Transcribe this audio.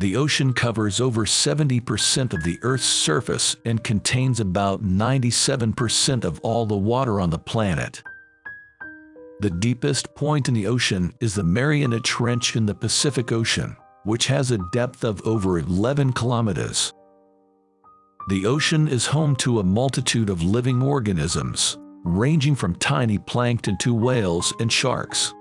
The ocean covers over 70% of the Earth's surface and contains about 97% of all the water on the planet. The deepest point in the ocean is the Mariana Trench in the Pacific Ocean, which has a depth of over 11 kilometers. The ocean is home to a multitude of living organisms, ranging from tiny plankton to whales and sharks.